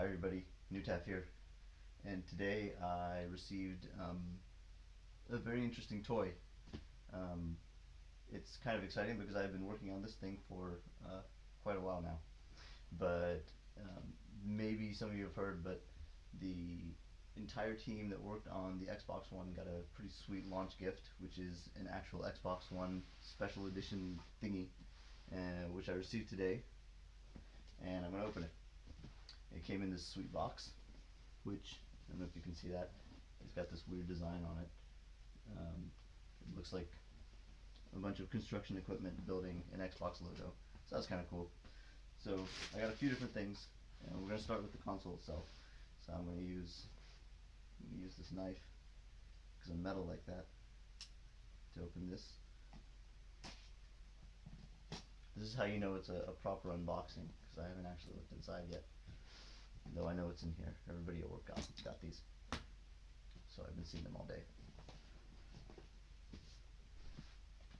Hi everybody, Newtaf here, and today I received um, a very interesting toy. Um, it's kind of exciting because I've been working on this thing for uh, quite a while now, but um, maybe some of you have heard, but the entire team that worked on the Xbox One got a pretty sweet launch gift, which is an actual Xbox One special edition thingy, uh, which I received today, and I'm gonna open it. It came in this sweet box, which I don't know if you can see that. It's got this weird design on it. Um, it looks like a bunch of construction equipment building an Xbox logo. So that's kind of cool. So I got a few different things, and we're gonna start with the console itself. So I'm gonna use I'm gonna use this knife because I'm metal like that to open this. This is how you know it's a, a proper unboxing because I haven't actually looked inside yet. Though I know it's in here. Everybody at work got, got these. So I've been seeing them all day.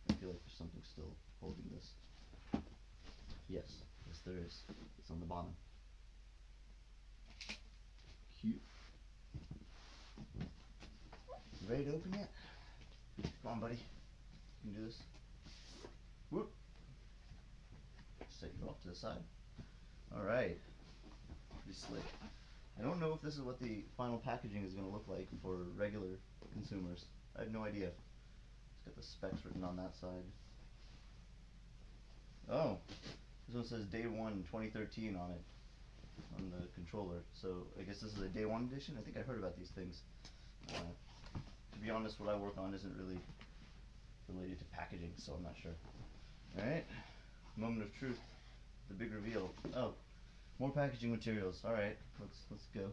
I feel like there's something still holding this. Yes, yes there is. It's on the bottom. Cute. ready to open yet? Come on, buddy. You can do this. Whoop. Set you off to the side. All right pretty slick. I don't know if this is what the final packaging is going to look like for regular consumers. I have no idea. It's got the specs written on that side. Oh, this one says day one 2013 on it, on the controller. So I guess this is a day one edition. I think I heard about these things. Uh, to be honest, what I work on isn't really related to packaging, so I'm not sure. Alright, moment of truth, the big reveal. Oh, more packaging materials. All right, let's let's go.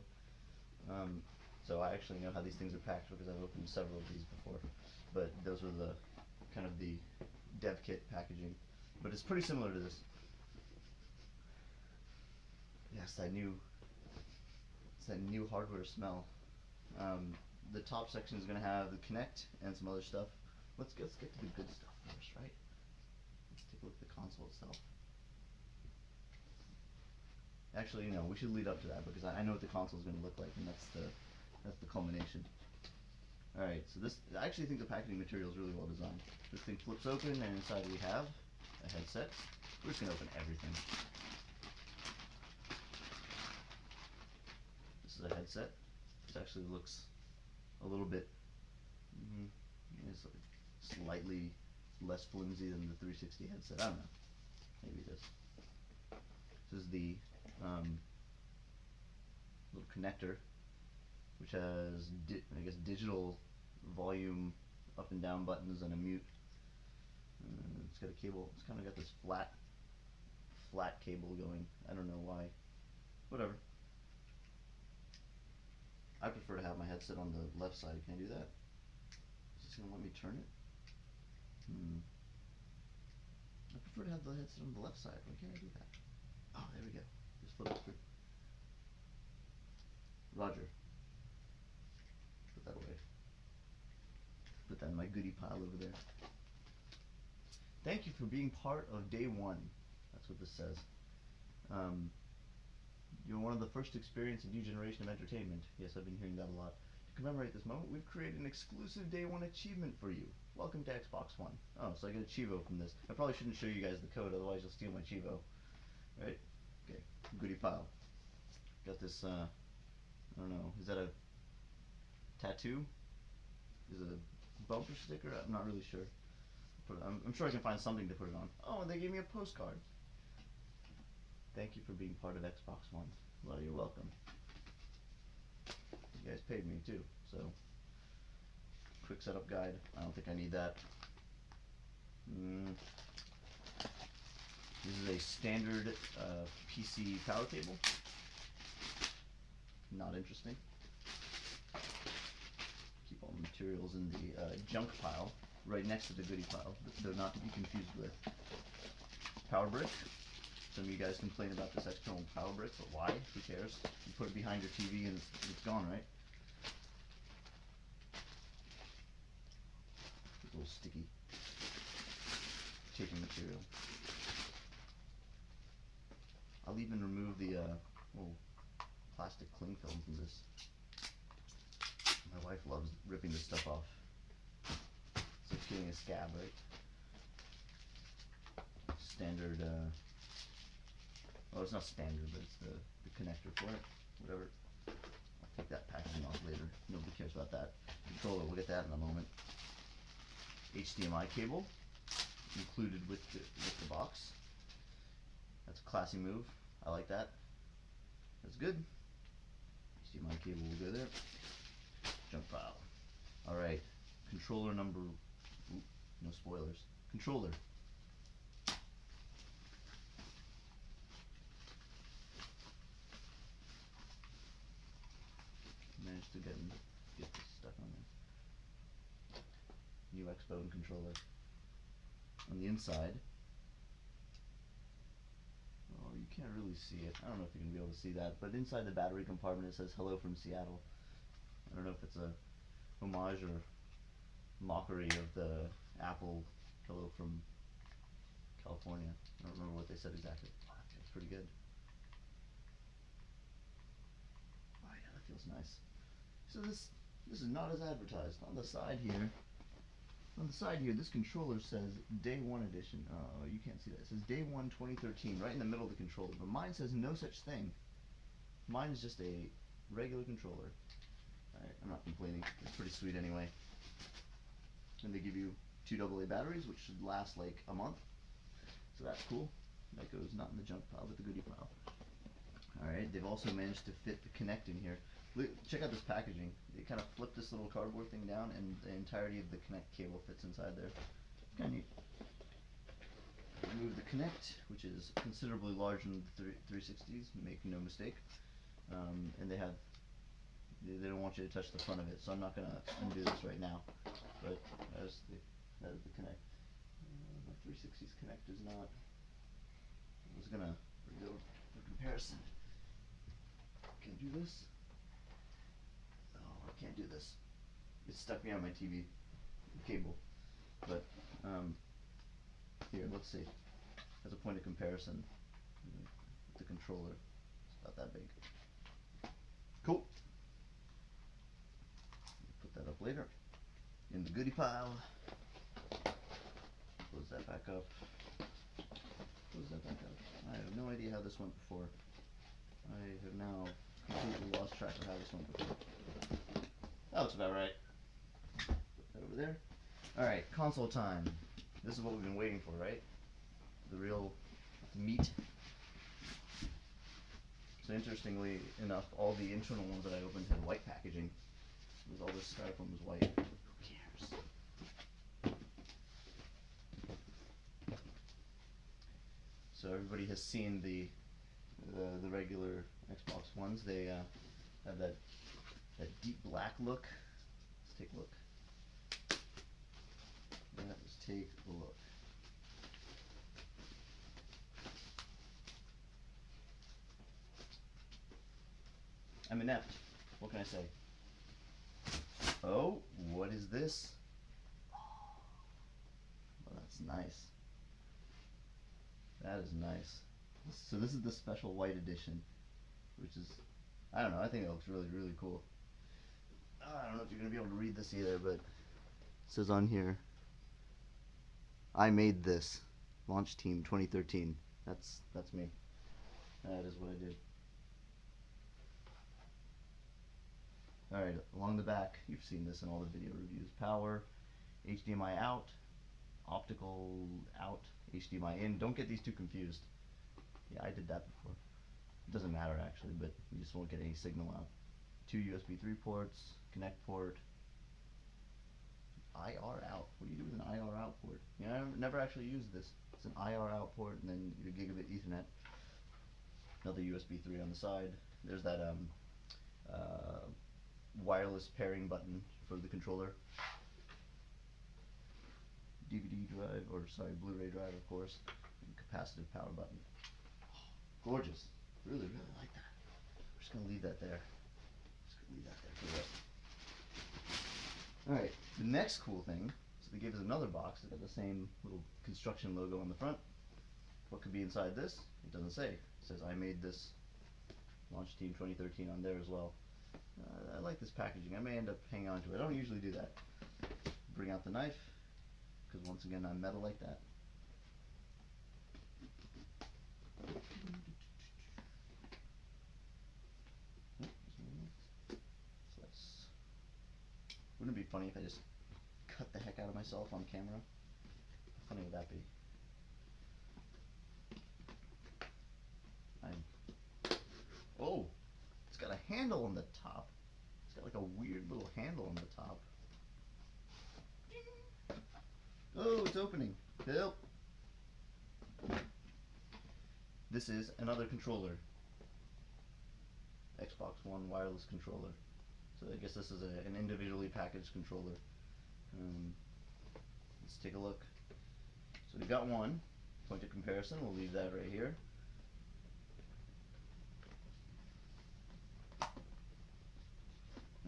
Um, so I actually know how these things are packed because I've opened several of these before. But those were the kind of the dev kit packaging. But it's pretty similar to this. Yes, I knew. It's that new hardware smell. Um, the top section is going to have the Kinect and some other stuff. Let's, let's get to the good stuff first, right? Let's take a look at the console itself. Actually, no, we should lead up to that because I, I know what the console is going to look like, and that's the that's the culmination. All right, so this I actually think the packaging material is really well designed. This thing flips open, and inside we have a headset. We're just going to open everything. This is a headset. This actually looks a little bit mm, slightly less flimsy than the 360 headset. I don't know. Maybe it is. This is the um, little connector, which has I guess digital volume up and down buttons and a mute. It's got a cable. It's kind of got this flat, flat cable going. I don't know why. Whatever. I prefer to have my headset on the left side. Can I do that? Is this gonna let me turn it? Hmm. I prefer to have the headset on the left side. Why can't I do that? Oh, there we go Roger. Put that away. Put that in my goodie pile over there. Thank you for being part of day one. That's what this says. Um, you're one of the first to experience a new generation of entertainment. Yes, I've been hearing that a lot. To commemorate this moment, we've created an exclusive day one achievement for you. Welcome to Xbox One. Oh, so I get a cheevo from this. I probably shouldn't show you guys the code, otherwise you'll steal my cheevo. Right? Goodie pile. Got this, uh, I don't know, is that a tattoo? Is it a bumper sticker? I'm not really sure. I'm, I'm sure I can find something to put it on. Oh, and they gave me a postcard. Thank you for being part of Xbox One. Well, you're welcome. You guys paid me too, so quick setup guide. I don't think I need that. Mm. Standard uh, PC power cable. Not interesting. Keep all the materials in the uh, junk pile, right next to the goodie pile, they're not to be confused with. Power brick. Some of you guys complain about this external power brick, but why? Who cares? You put it behind your TV and it's, it's gone, right? a little sticky taping material. I'll even remove the uh, little plastic cling film from this. My wife loves ripping this stuff off. It's getting a scab, right? Standard, uh, well, it's not standard, but it's the, the connector for it, whatever. I'll take that packaging off later. Nobody cares about that. Controller, we'll get that in a moment. HDMI cable included with the, with the box. That's a classy move. I like that. That's good. See my cable will go there. Jump file. Alright. Controller number. Oop, no spoilers. Controller. Managed to get get this stuck on there. New Xbone controller. On the inside, oh, you can't really see it. I don't know if you're gonna be able to see that, but inside the battery compartment it says "Hello from Seattle." I don't know if it's a homage or mockery of the Apple "Hello from California." I don't remember what they said exactly. That's pretty good. Oh yeah, that feels nice. So this this is not as advertised. On the side here, on the side here, this controller says Day 1 Edition. Oh, you can't see that. It says Day 1 2013 right in the middle of the controller. But mine says no such thing. Mine is just a regular controller. Alright, I'm not complaining. It's pretty sweet anyway. And they give you two AA batteries, which should last like a month. So that's cool. That goes not in the junk pile, but the goodie pile. Alright, they've also managed to fit the Kinect in here. Look, check out this packaging. They kind of flip this little cardboard thing down, and the entirety of the Kinect cable fits inside there. Kind of neat. Remove the Kinect, which is considerably larger than the 360s, make no mistake. Um, and they have, they, they don't want you to touch the front of it, so I'm not going to undo this right now. But that is the, that is the Kinect. Uh, my 360s Kinect is not, I was going to for comparison. Can I do this? I can't do this. It's stuck me on my TV cable. But um, here, let's see. As a point of comparison, the controller, it's about that big. Cool. Put that up later in the goodie pile. Close that back up. Close that back up. I have no idea how this went before. I have now completely lost track of how this went before. That looks about right. Put that over there. Alright, console time. This is what we've been waiting for, right? The real meat. So interestingly enough, all the internal ones that I opened had white packaging. Because all this styrofoam was white. Who cares? So everybody has seen the the, the regular Xbox Ones. They uh, have that that deep black look. Let's take a look. Let's take a look. I'm inept. What can I say? Oh, what is this? Oh, that's nice. That is nice. So this is the special white edition, which is, I don't know, I think it looks really, really cool. I don't know if you're going to be able to read this either, but it says on here, I made this, launch team 2013. That's, that's me. That is what I did. Alright, along the back, you've seen this in all the video reviews. Power, HDMI out, optical out, HDMI in. Don't get these two confused. Yeah, I did that before. It doesn't matter actually, but you just won't get any signal out. Two USB 3 ports, Kinect port, IR out. What do you do with an IR out port? You know, I've never actually used this. It's an IR out port and then your gigabit ethernet. Another USB 3 on the side. There's that um, uh, wireless pairing button for the controller. DVD drive, or sorry, Blu-ray drive, of course, and capacitive power button. Oh, gorgeous. Really, really like that. We're just gonna leave that there. Just gonna leave that there for the rest. The next cool thing, is they gave us another box that got the same little construction logo on the front. What could be inside this? It doesn't say. It says I made this Launch Team 2013 on there as well. Uh, I like this packaging. I may end up hanging on to it. I don't usually do that. Bring out the knife, because once again I'm metal like that. Wouldn't it be funny if I just cut the heck out of myself on camera? How funny would that be? I'm... Oh! It's got a handle on the top. It's got like a weird little handle on the top. Oh, it's opening. Help! This is another controller. Xbox One wireless controller. So I guess this is a, an individually packaged controller. Um, let's take a look. So we've got one. Point of comparison, we'll leave that right here.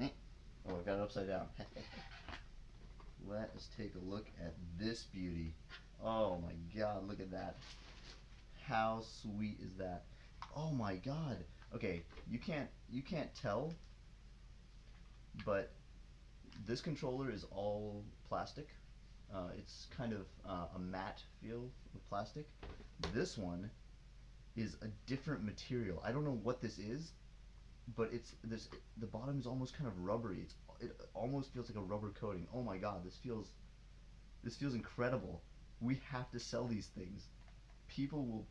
Eh. Oh, I've got it upside down. Let us take a look at this beauty. Oh my god, look at that. How sweet is that? Oh my god. Okay, you can't you can't tell but this controller is all plastic. Uh, it's kind of uh, a matte feel of plastic. This one is a different material. I don't know what this is, but it's this. The bottom is almost kind of rubbery. It's it almost feels like a rubber coating. Oh my god, this feels this feels incredible. We have to sell these things. People will.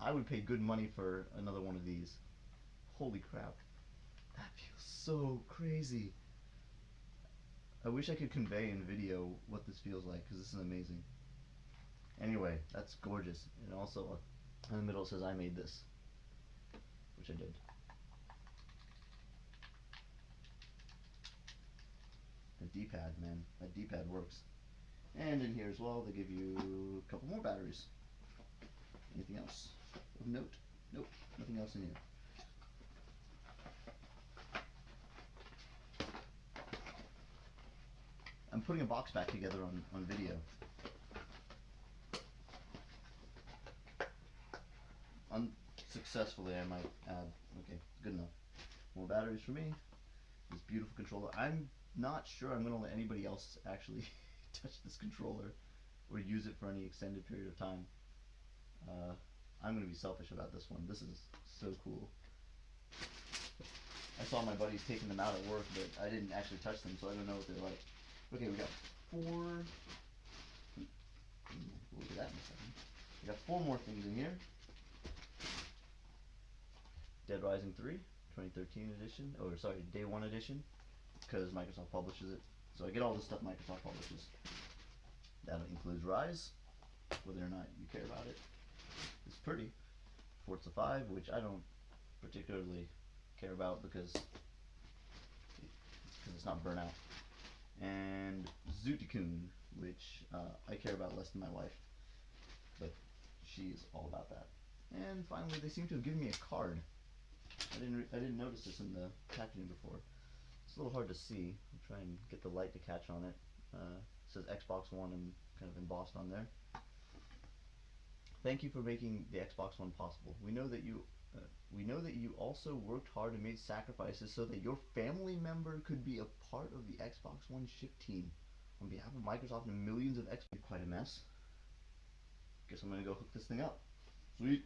I would pay good money for another one of these. Holy crap. That feels so crazy. I wish I could convey in video what this feels like because this is amazing. Anyway, that's gorgeous. And also, uh, in the middle says I made this, which I did. The D-pad, man. That D-pad works. And in here as well, they give you a couple more batteries. Anything else of note? Nope, nothing else in here. Putting a box back together on, on video. Unsuccessfully, I might add. Okay, good enough. More batteries for me. This beautiful controller. I'm not sure I'm going to let anybody else actually touch this controller or use it for any extended period of time. Uh, I'm going to be selfish about this one. This is so cool. I saw my buddies taking them out at work, but I didn't actually touch them, so I don't know what they're like. Okay, we got four. We'll at that in a second. We got four more things in here. Dead Rising 3, 2013 edition, or sorry, day one edition, because Microsoft publishes it. So I get all the stuff Microsoft publishes. That includes Ryse, whether or not you care about it. It's pretty. Forza 5, which I don't particularly care about because because it's not Burnout and Zoo Tycoon, which uh, I care about less than my wife, but she's all about that. And finally, they seem to have given me a card. I didn't I didn't notice this in the packaging before. It's a little hard to see. I'll try and get the light to catch on it. Uh, it says Xbox One and kind of embossed on there. Thank you for making the Xbox One possible. We know that you we know that you also worked hard and made sacrifices so that your family member could be a part of the Xbox One ship team. On behalf of Microsoft and millions of Xbox, quite a mess. Guess I'm gonna go hook this thing up. Sweet.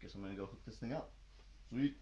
Guess I'm gonna go hook this thing up. Sweet.